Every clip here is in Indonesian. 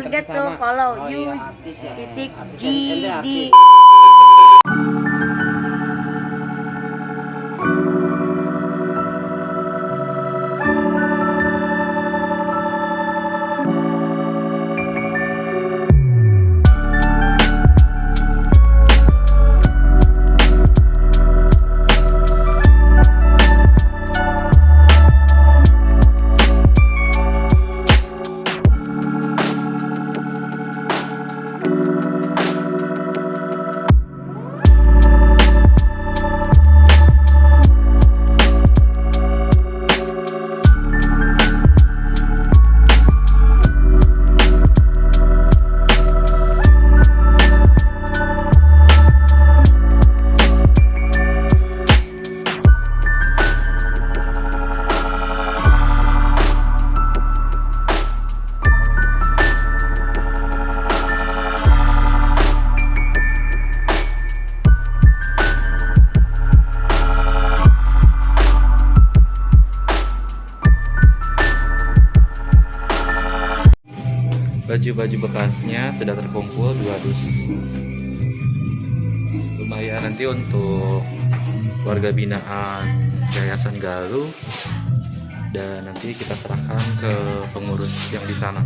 forget to follow Oh, you iya, ya. titik Artis. Baju-baju bekasnya sudah terkumpul dua dus. Lumayan nanti untuk warga binaan Yayasan Galuh dan nanti kita serahkan ke pengurus yang di sana.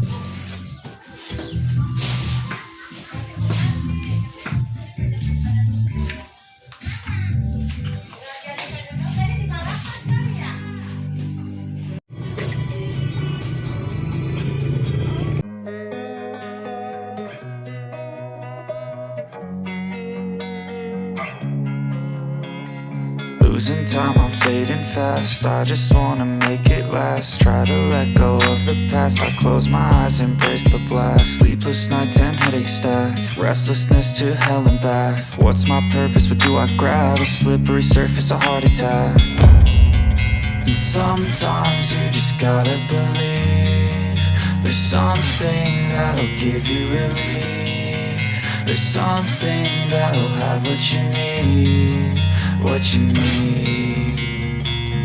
Losing time, I'm fading fast. I just wanna make it last. Try to let go of the past. I close my eyes, embrace the blast. Sleepless nights and headaches stack. Restlessness to hell and back. What's my purpose? What do I grab? A slippery surface, a heart attack. And sometimes you just gotta believe. There's something that'll give you relief. There's something that'll have what you need. What you need.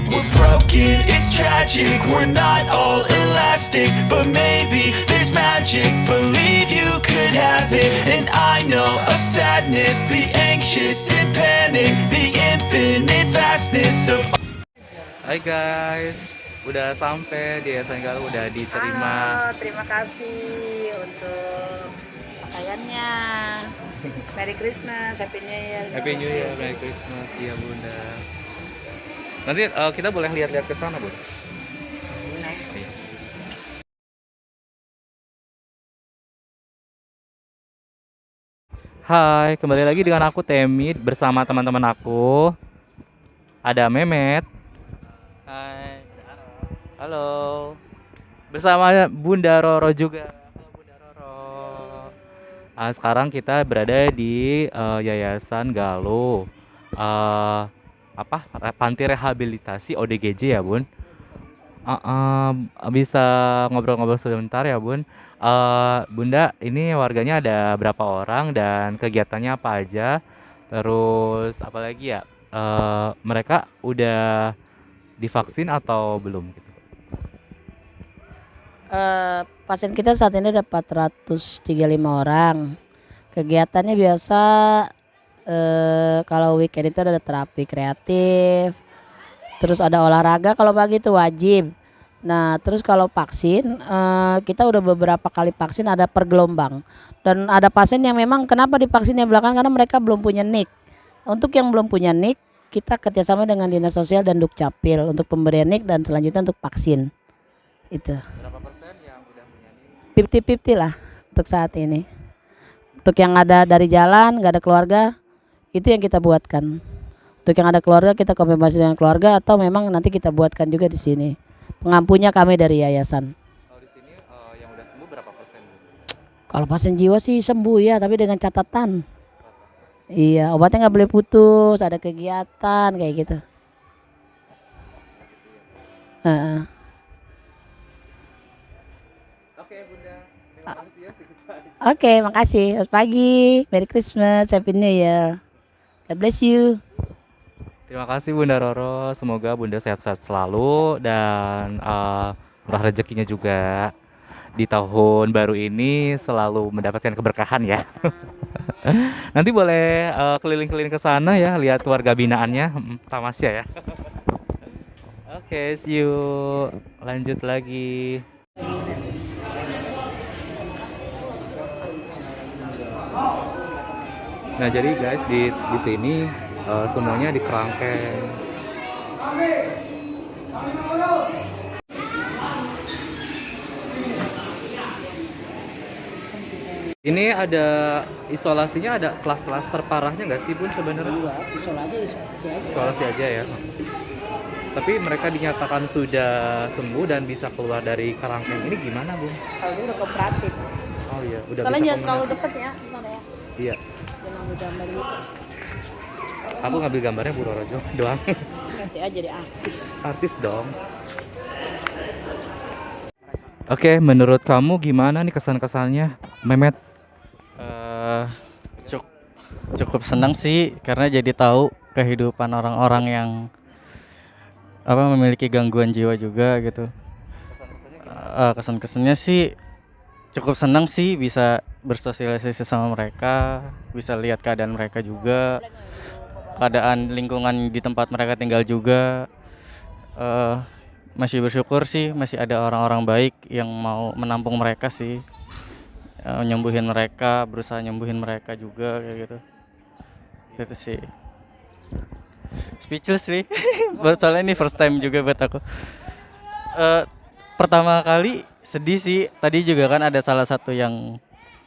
We're broken, it's tragic, we're not all elastic But maybe there's magic, believe you could have it And I know of sadness, the anxious and panic The infinite vastness of Hai guys, udah sampai di Yayasan udah diterima. Halo, terima kasih untuk pakaiannya. Merry Christmas, Happy New Year. Happy New Year, Merry Christmas, iya bunda. Nanti eh, kita boleh lihat-lihat ke sana bun. Iya. Hai, kembali lagi dengan aku Temi bersama teman-teman aku. Ada Memet. Hai. Halo. Bersama Bunda Roro juga. Ah, sekarang kita berada di eh, Yayasan Galuh. Eh, apa? Panti Rehabilitasi ODGJ ya, Bun? Ah, ah, bisa ngobrol-ngobrol sebentar ya, Bun? Eh, Bunda, ini warganya ada berapa orang dan kegiatannya apa aja? Terus apa lagi ya? Eh, mereka udah divaksin atau belum gitu? Eh, pasien kita saat ini ada 435 orang. Kegiatannya biasa eh, kalau weekend itu ada terapi kreatif, terus ada olahraga kalau pagi itu wajib. Nah, terus kalau vaksin eh, kita udah beberapa kali vaksin ada per gelombang. Dan ada pasien yang memang kenapa divaksinnya belakang karena mereka belum punya NIK. Untuk yang belum punya NIK, kita kerjasama dengan Dinas Sosial dan Dukcapil untuk pemberian NIK dan selanjutnya untuk vaksin. Itu. Berapa persen yang udah punya nih? 50-50 lah untuk saat ini. Untuk yang ada dari jalan, nggak ada keluarga, itu yang kita buatkan. Untuk yang ada keluarga, kita konfirmasi dengan keluarga atau memang nanti kita buatkan juga di sini. Pengampunya kami dari yayasan. Kalau di sini eh, yang udah sembuh berapa persen? Kalau pasien jiwa sih sembuh ya, tapi dengan catatan. Iya, obatnya nggak boleh putus, ada kegiatan kayak gitu. Heeh. Oke, Bunda. Terima kasih ya Oke, makasih. Selamat pagi. Merry Christmas. Happy New Year. God bless you. Terima kasih Bunda Roro. Semoga Bunda sehat-sehat selalu dan eh, murah rezekinya juga. di tahun baru ini selalu mendapatkan keberkahan ya. Nanti boleh eh, keliling-keliling ke sana ya, lihat warga binaannya, Mm, tamasya ya. Oke, see you. Lanjut lagi. Nah, jadi guys di di sini eh, semuanya di kerangkeng. Ini ada isolasinya ada kelas-kelas terparahnya nggak sih bun sebenarnya? isolasi isolasi aja Isolasi aja ya. Tapi mereka dinyatakan sudah sembuh dan bisa keluar dari kerangkeng ini gimana bun? kalau ini udah kooperatif Oh iya, udah bisa jangan terlalu deket ya gimana ya Iya, jangan ambil gambar gitu aku ngambil gambarnya Bu Rorojo doang. nanti aja jadi artis Artis dong. Oke, menurut kamu gimana nih kesan-kesannya, Memet? eh cuk- cukup senang sih karena jadi tahu kehidupan orang-orang yang apa memiliki gangguan jiwa juga gitu. Eh, kesan-kesannya sih cukup senang sih bisa bersosialisasi sama mereka, bisa lihat keadaan mereka juga, keadaan lingkungan di tempat mereka tinggal juga. eh masih bersyukur sih masih ada orang-orang baik yang mau menampung mereka sih. Eh, nyembuhin mereka berusaha nyembuhin mereka juga kayak gitu. Itu sih. Speechless sih. Soalnya ini first time juga buat aku. Eh, pertama kali sedih sih. Tadi juga kan ada salah satu yang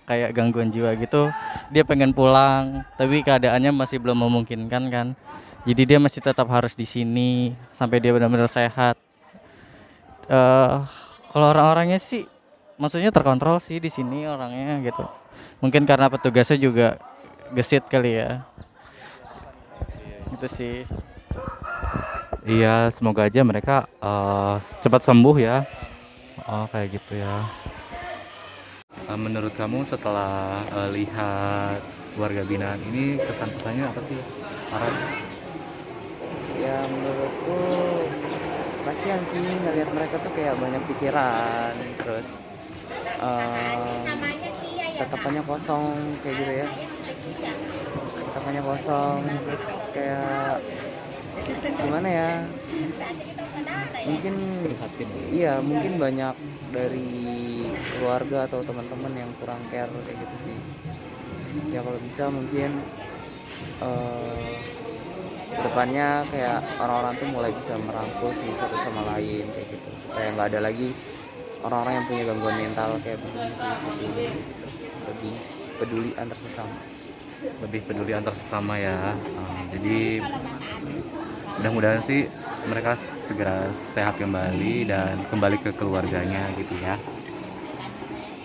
kayak gangguan jiwa gitu. Dia pengen pulang tapi keadaannya masih belum memungkinkan kan. Jadi dia masih tetap harus di sini sampai dia benar-benar sehat. Eh kalau orang-orangnya sih maksudnya terkontrol sih di sini orangnya gitu. Mungkin karena petugasnya juga gesit kali ya. Itu sih. Iya, semoga aja mereka eh, cepat sembuh ya. Oh, kayak gitu ya. Eh, menurut kamu setelah eh, lihat warga binaan ini kesan-kesannya apa sih? Farhan? ya menurutku kasihan sih ngelihat mereka tuh kayak banyak pikiran terus eh tatapannya kosong kayak gitu ya tatapannya kosong terus kayak gimana ya mungkin ya. iya mungkin banyak dari keluarga atau teman-teman yang kurang care kayak gitu sih ya kalau bisa mungkin eh ke depannya kayak orang-orang tuh mulai bisa merangkul sih satu sama lain kayak gitu supaya nggak ada lagi orang-orang yang punya gangguan mental kayak begini gitu. lebih peduli antar sesama Lebih peduli antar sesama ya. Jadi mudah-mudahan sih mereka segera sehat kembali dan kembali ke keluarganya gitu ya.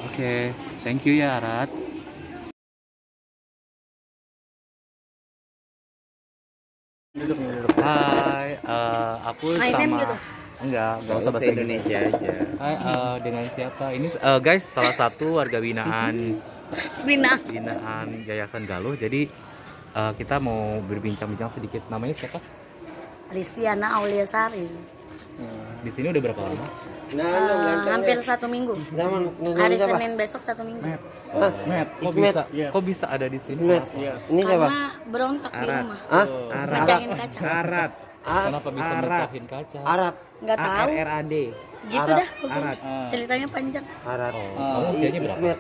Oke, thank you ya Arat. Hai, eh, aku My sama gitu? enggak, enggak usah bahasa Indonesia aja. Hai, eh, dengan siapa? Ini eh, guys, salah satu warga binaan Bina binaan Yayasan Galuh. Jadi eh, kita mau berbincang-bincang sedikit. Namanya siapa? Listiana Aulia Sari. Di sini udah berapa lama? Eh, hampir satu minggu. Hari Senin besok satu minggu. Oh, Matt, kok bisa kok bisa ada di sini? ini Karena berontak di rumah. Oh, Pecahin kaca. Arat, Kenapa bisa Arat. mecahin kaca? Arab, Nggak tahu. RAD. Gitu dah. pokoknya. Arat. Ceritanya panjang. Arat. Oh, kamu usianya berapa?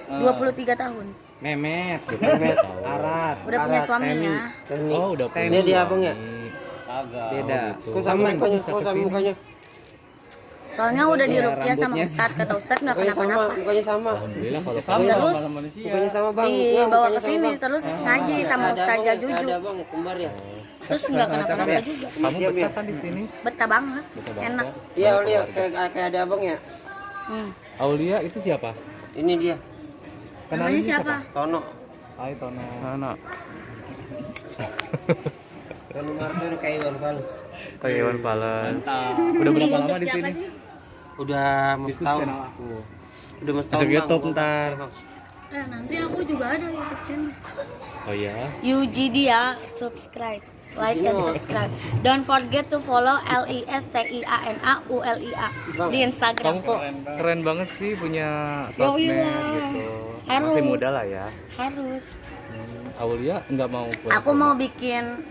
23 tahun. Memet, Memet. Arat. Udah punya suami ya. Oh, udah punya Ini dia suami. abang ya? Kagak. Beda. gitu. Kok sama mukanya? Kok sama mukanya? Soalnya udah di Iya, Rukia sama. Ustad kata Ustad nggak sama, kenapa-napa. mukanya sama. Alhamdulillah kalau Terus Mukanya sama bang. Iya, dibawa mukanya ke sama, sini terus ngaji sama Ustazah Juju. Ada bang, kembar ya. Terus nggak kenapa-napa juga. kamu Diam, betah ya? kan di sini? Betah banget. Betah banget Enak. ya? Iya, Aulia kayak kayak ada abang ya. Hmm. Aulia itu siapa? Ini dia, Namanya siapa? Tono. Hai Tono. Tono Martin kayak Iwan Fals. Kayak Iwan Fals. Udah Di berapa lama di siapa sini? sih? Udah mau setahun. Udah mau setahun. YouTube ntar. Eh, nanti aku juga ada YouTube channel. Oh iya. Yuji dia subscribe. Like and subscribe. Don't forget to follow L I S T I A N A U L I A di Kamu Instagram. kok keren banget sih punya Yoi sosmed gitu. Harus. Masih muda lah ya. Harus. Hmm, Aulia nggak mau. Aku mau bikin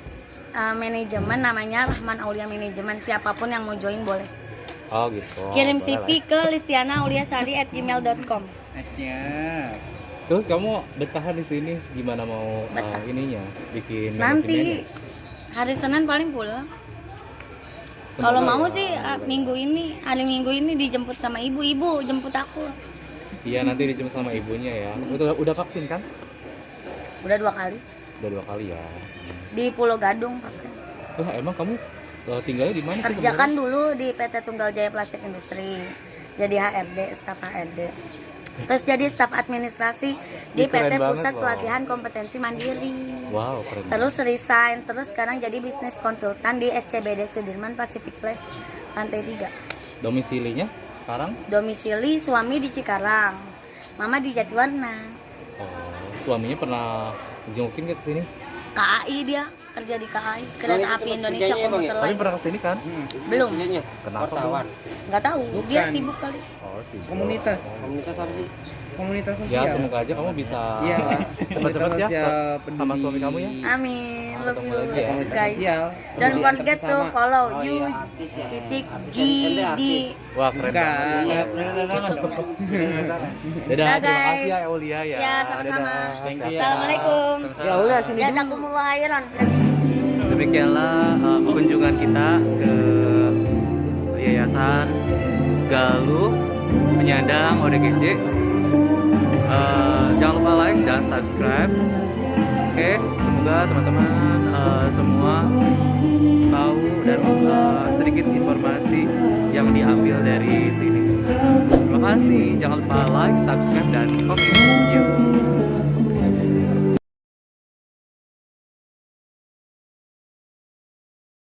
uh, manajemen namanya Rahman Aulia Manajemen. Siapa pun yang mau join boleh. Oh gitu. Kirim boleh CV ke listianauliasari@gmail.com. Terus kamu bertahan di sini gimana mau uh, ininya bikin Nanti manajemennya? Hari Senin paling pulang. Kalau mau ya. sih uh, minggu ini, hari minggu ini dijemput sama ibu-ibu, jemput aku. Iya nanti dijemput sama ibunya ya. Udah udah vaksin kan? Udah dua kali Udah dua kali ya. di Pulau Gadung pakai. Wah emang kamu uh, tinggalnya di mana? Kerjakan dulu di PT Tunggal Jaya Plastik Industri. Jadi HRD, staf HRD. Terus jadi staf administrasi di keren PT Pusat. Pelatihan Kompetensi Mandiri. Wow keren. Terus resign, terus sekarang jadi bisnis konsultan di SCBD Sudirman Pacific Place lantai 3. Domisilinya sekarang? Domisili suami di Cikarang, mama di Jatiwarna. Oh, suaminya pernah jengukin ke sini? KAI dia kerja di KAI Kereta Api Indonesia emang ya? Komuter Tapi pernah ke sini kan? Belum, Kerjanya Kenapa? wartawan. nggak tahu. Dia sibuk kali. Oh sih. Komunitas. Komunitas apa sih? Komunitas Ya sosial semoga aja kamu bisa Iya, cepat-cepat ya sama suami kamu ya. Amin. Love you lagi ya. guys. Don't forget to follow Oh, you iya, artis ya. titik G di Wah keren banget. Dadah, Dadah, terima kasih ya Eulia ya. Ya, sama-sama. Ya. Assalamualaikum. Ya udah sini dulu. Jazakumullah khairan. Demikianlah uh, kunjungan kita ke Yayasan Galuh Penyandang ODGJ. Uh, jangan lupa like dan subscribe. Oke, semoga teman-teman uh, semua tahu dan uh, sedikit informasi yang diambil dari sini. Terima kasih. Jangan lupa like, subscribe, dan komen.